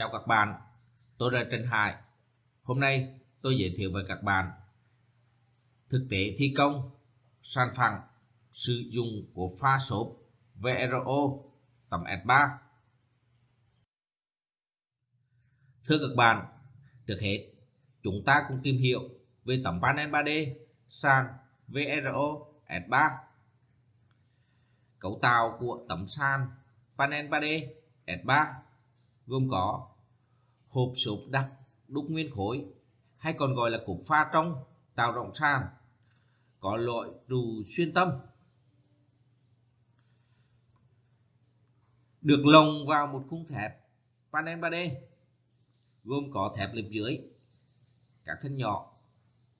Chào các bạn, tôi là Trần Hải. Hôm nay tôi giới thiệu với các bạn thực tế thi công sàn phẳng sử dụng của pha xốp VRO tầm S3. Thưa các bạn, trước hết chúng ta cùng tìm hiểu về tấm panel 3D sàn VRO S3. Cấu tạo của tấm sàn panel 3D S3 gồm có hộp sụp đặc đúc nguyên khối, hay còn gọi là cục pha trong, tạo rộng sàn, có loại trù xuyên tâm. Được lồng vào một khung thép panel 3D gồm có thép lớp dưới. Các thân nhỏ,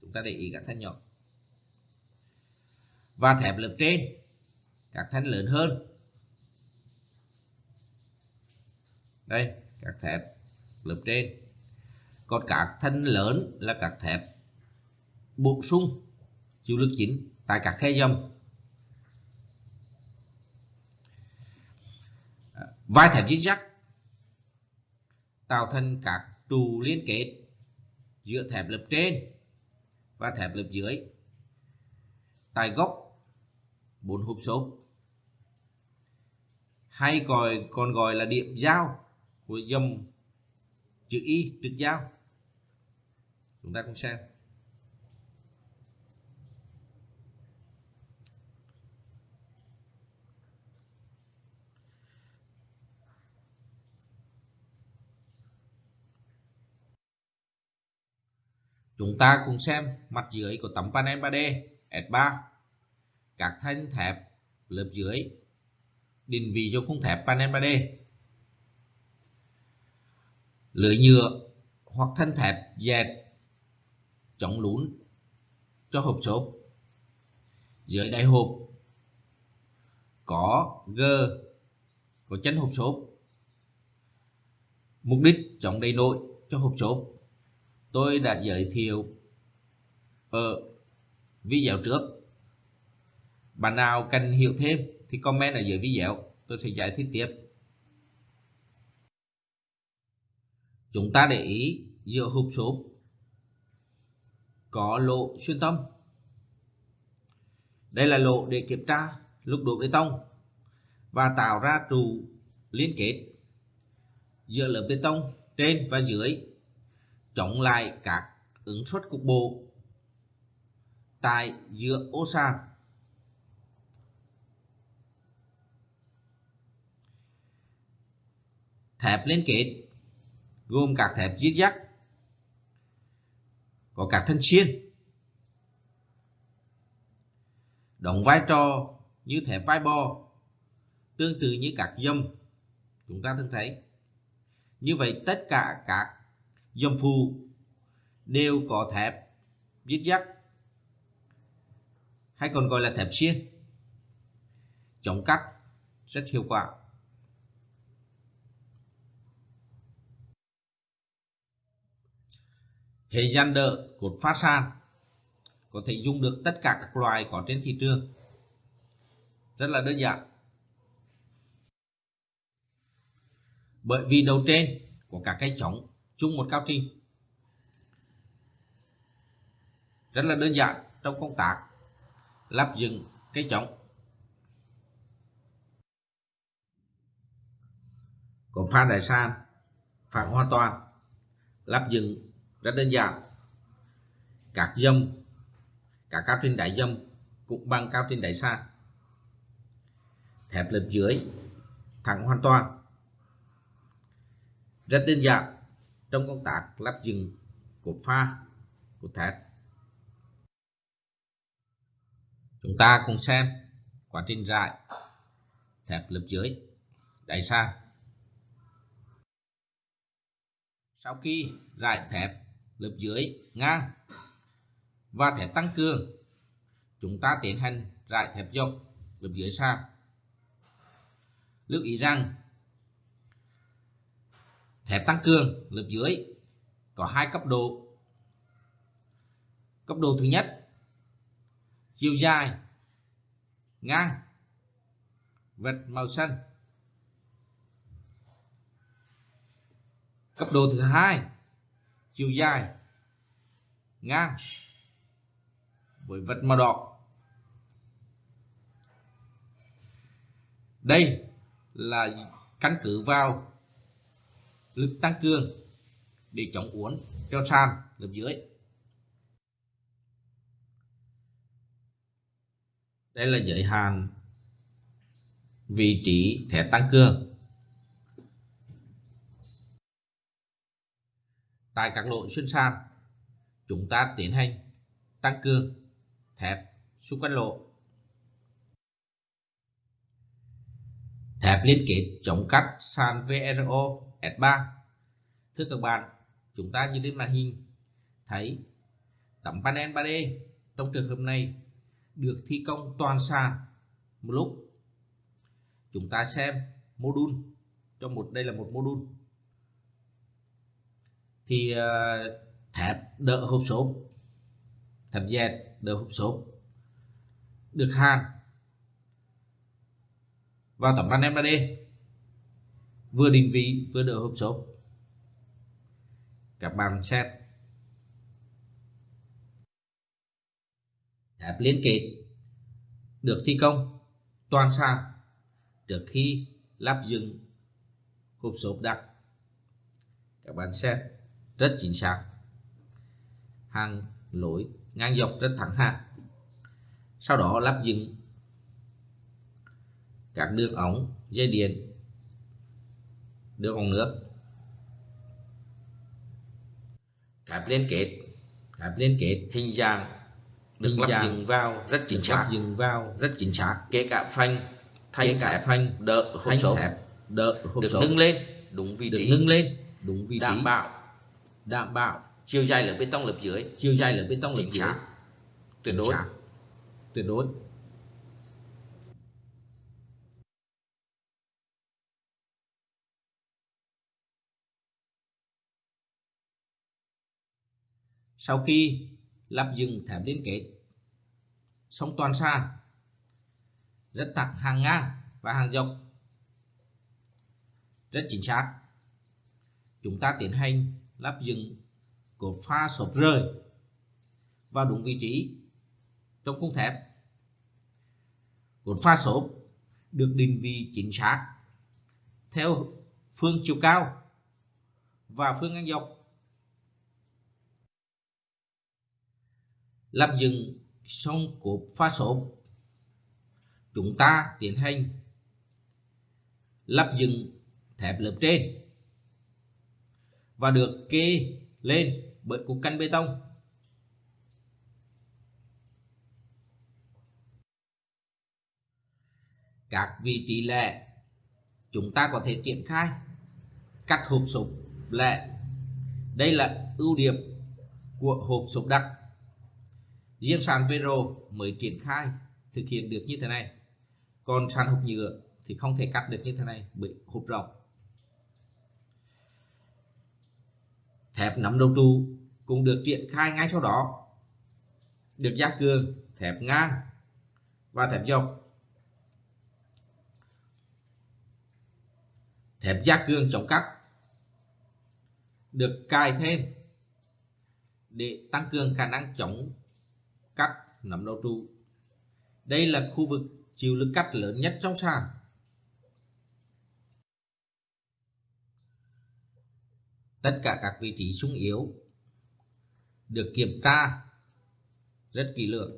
chúng ta để ý các thân nhỏ. Và thép lớp trên, các thân lớn hơn. Đây, các thép lớp trên. Còn các thân lớn là các thép bổ sung, chịu lực chính tại các khe dầm à, vai thép chắc tạo thành các trụ liên kết giữa thép lớp trên và thép lớp dưới tại gốc bốn hộp số hay còn còn gọi là điểm giao của dòng chữ y, tuyệt giao. Chúng ta cùng xem. Chúng ta cùng xem mặt dưới của tấm panel 3D S3 các thanh thép lớp dưới định vị cho khung thép panel 3D lưỡi nhựa hoặc thanh thép dẹt chống lún cho hộp xốp. Dưới đáy hộp có g có chân hộp xốp. Mục đích chống đầy nội cho hộp xốp. Tôi đã giới thiệu ở video trước. Bạn nào cần hiểu thêm thì comment ở dưới video tôi sẽ giải thích tiếp. Chúng ta để ý giữa hộp xốp có lỗ xuyên tâm. Đây là lỗ để kiểm tra lúc đổ bê tông và tạo ra trụ liên kết giữa lớp bê tông trên và dưới, chống lại các ứng suất cục bộ tại giữa ô sàn. Thép liên kết gồm các thép zigzag có các thân xuyên, đóng vai trò như thép vai bò tương tự như các dâm chúng ta thường thấy. Như vậy tất cả các dâm phù đều có thép zigzag hay còn gọi là thép xuyên, chống cắt rất hiệu quả. Hệ gian đỡ cột phát san có thể dùng được tất cả các loại có trên thị trường. Rất là đơn giản. Bởi vì đầu trên của các cái chống chung một cao trình. Rất là đơn giản trong công tác lắp dựng cái chống cột pha đại san phản hoàn toàn, lắp dựng rất đơn giản. Các dâm cả cao trên đáy dâm cũng bằng cao trên đáy sàn thép lớp dưới, thẳng hoàn toàn. Rất đơn giản. Trong công tác lắp dựng cột pha của thép. Chúng ta cùng xem quá trình rải thép lớp dưới đáy sàn sau khi rải thép lớp dưới, ngang. Và thép tăng cường. Chúng ta tiến hành rải thép dọc lớp dưới sàn lưu ý rằng thép tăng cường lớp dưới có hai cấp độ. Cấp độ thứ nhất, chiều dài, ngang, vạch màu xanh. Cấp độ thứ hai chiều dài, ngang với vật màu đỏ đây là căn cứ vào lực tăng cường để chống uốn cho sàn lớp dưới. Đây là giới hạn vị trí thẻ tăng cường. Tại các lỗ xuyên sàn chúng ta tiến hành tăng cường thép xung quanh lỗ. Thép liên kết chống cắt sàn VRO S3 thưa các bạn, chúng ta như trên màn hình, thấy tấm panel 3D trong trường hợp này được thi công toàn sàn một lúc. Chúng ta xem module. Cho một, đây là một module thì ờ, thép đỡ hộp số. Thép dẹt đỡ hộp số. Được hàn vào tấm panel 3D vừa định vị, vừa đỡ hộp số. Các bạn xét thép liên kết được thi công. Toàn sàn. Trước khi lắp dựng hộp số đặc các bạn xét rất chính xác. Hàng lối ngang dọc rất thẳng hàng. Sau đó lắp dựng các đường ống dây điện đường ống nước. Cáp liên kết cáp liên kết. Hình dạng được hình lắp dựng vào rất chính xác. dựng vào rất chính xác. Kể cả phanh thay cả phanh đỡ hộp số đỡ hộp số nâng lên đúng vị trí. nâng lên đúng vị trí. đảm bảo đảm bảo chiều dài lớp bê tông lớp dưới chiều dài lớp bê tông lớp dưới. tuyệt đối. tuyệt đối. Sau khi lắp dựng thép liên kết xong toàn sàn rất thẳng hàng ngang và hàng dọc. Rất chính xác. Chúng ta tiến hành lắp dựng cột pha sộp rơi vào đúng vị trí trong khung thép. Cột pha sộp được định vị chính xác theo phương chiều cao và phương ngang dọc. Lắp dựng xong cột pha sộp chúng ta tiến hành lắp dựng thép lớp trên và được kê lên bởi cục căn bê tông. Các vị trí lẻ chúng ta có thể triển khai cắt hộp sụp lẻ. Đây là ưu điểm của hộp sụp đặc riêng sàn Vero mới triển khai thực hiện được như thế này. Còn sàn hộp nhựa thì không thể cắt được như thế này bởi hộp rộng. Thép nắm đầu trụ cũng được triển khai ngay sau đó. Được gia cường thép ngang và thép dọc. Thép gia cường chống cắt được cài thêm để tăng cường khả năng chống cắt nắm đầu trụ. Đây là khu vực chịu lực cắt lớn nhất trong sàn. Tất cả các vị trí sung yếu được kiểm tra rất kỹ lưỡng.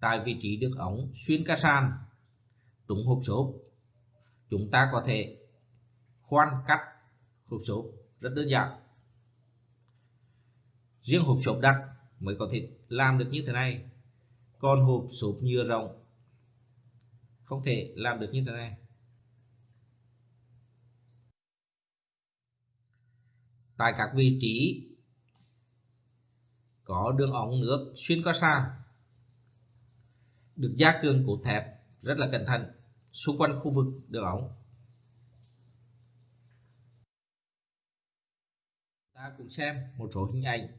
Tại vị trí được ống xuyên ca sàn, trúng hộp số chúng ta có thể khoan cắt hộp số rất đơn giản. Riêng hộp sộp đặc mới có thể làm được như thế này. Còn hộp sộp nhựa rộng không thể làm được như thế này. Tại các vị trí có đường ống nước xuyên qua sàn, được gia cường cột thép rất là cẩn thận xung quanh khu vực đường ống. Ta cùng xem một số hình ảnh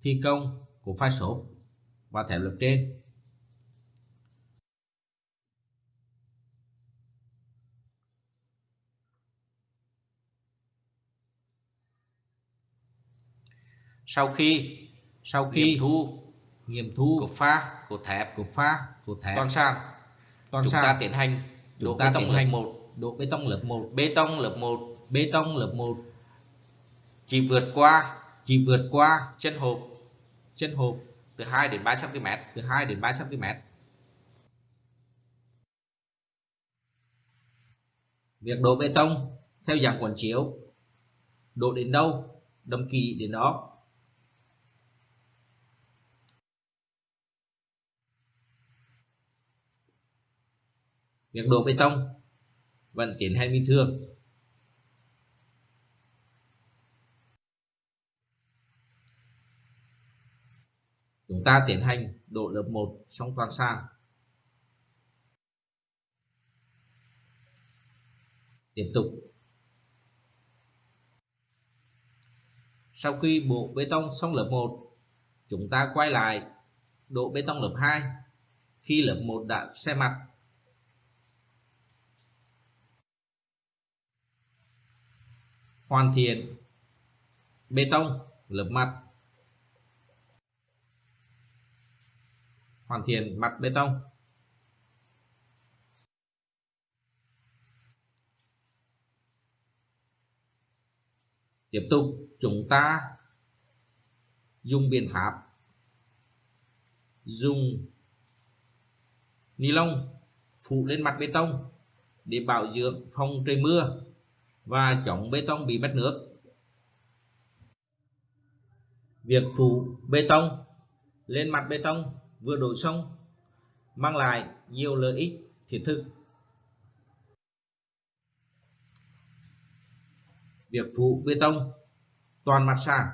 thi công của phai số và thép lập trên. Sau khi sau khi nghiệm thu. Nghiệm thu cột pha cột thép cột pha cột thép toàn sàn toàn chúng sàn. ta tiến hành chúng bê ta tông tiến lớp hành 1 đổ bê tông lớp 1 bê tông lớp 1 bê tông lớp 1 chỉ vượt qua chỉ vượt qua chân hộp chân hộp từ 2 đến 3 cm từ 2 đến 3 cm việc đổ bê tông theo dạng quần chiếu đổ đến đâu đâm kỳ đến đó việc đổ bê tông vẫn tiến hành bình thường chúng ta tiến hành đổ lớp 1 xong toàn sàn. Tiếp tục. Sau khi bộ bê tông xong lớp 1 chúng ta quay lại độ bê tông lớp 2 khi lớp 1 đã xe mặt hoàn thiện bê tông, lớp mặt. Hoàn thiện mặt bê tông. Tiếp tục, chúng ta dùng biện pháp dùng ni lông phủ lên mặt bê tông để bảo dưỡng phòng trời mưa và chống bê tông bị mất nước. Việc phủ bê tông lên mặt bê tông vừa đổ xong, mang lại nhiều lợi ích thiết thực. Việc phủ bê tông toàn mặt sàn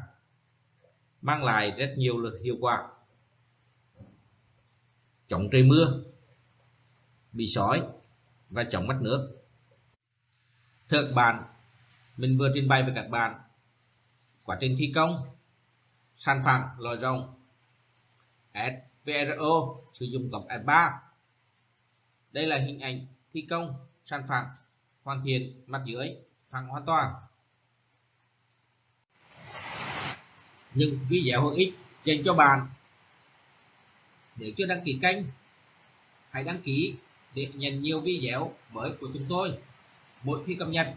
mang lại rất nhiều lực hiệu quả. Chống trời mưa, bị sói và chống mất nước thưa các bạn mình vừa trình bày với các bạn quá trình thi công, sản phẩm lòi rồng SVRO sử dụng cổng S3 đây là hình ảnh thi công, sản phẩm hoàn thiện, mặt dưới, phẳng hoàn toàn. Những video hữu ích dành cho bạn. Nếu chưa đăng ký kênh, hãy đăng ký để nhận nhiều video mới của chúng tôi mỗi khi cập nhật.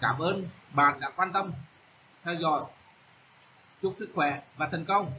Cảm ơn bạn đã quan tâm, theo dõi. Chúc sức khỏe và thành công.